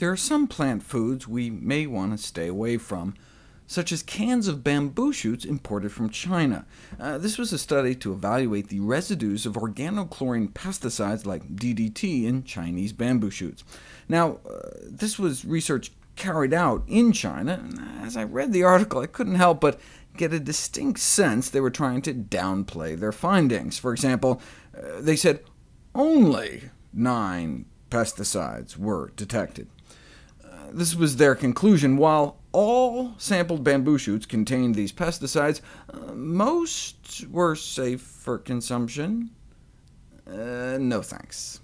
There are some plant foods we may want to stay away from, such as cans of bamboo shoots imported from China. Uh, this was a study to evaluate the residues of organochlorine pesticides like DDT in Chinese bamboo shoots. Now, uh, this was research carried out in China, and as I read the article, I couldn't help but get a distinct sense they were trying to downplay their findings. For example, uh, they said only nine pesticides were detected. This was their conclusion. While all sampled bamboo shoots contained these pesticides, uh, most were safe for consumption. Uh, no thanks.